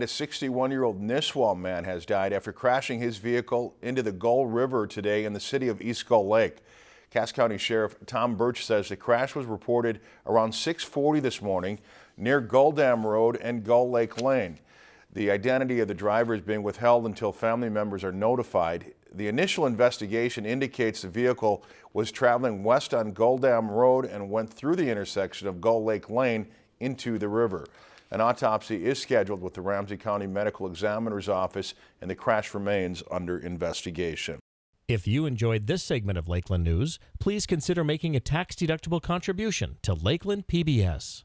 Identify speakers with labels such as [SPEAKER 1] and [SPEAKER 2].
[SPEAKER 1] A 61-year-old Nisswa man has died after crashing his vehicle into the Gull River today in the city of East Gull Lake. Cass County Sheriff Tom Burch says the crash was reported around 640 this morning near Gull Dam Road and Gull Lake Lane. The identity of the driver is being withheld until family members are notified. The initial investigation indicates the vehicle was traveling west on Gull Dam Road and went through the intersection of Gull Lake Lane into the river. An autopsy is scheduled with the Ramsey County Medical Examiner's Office and the crash remains under investigation.
[SPEAKER 2] If you enjoyed this segment of Lakeland News, please consider making a tax-deductible contribution to Lakeland PBS.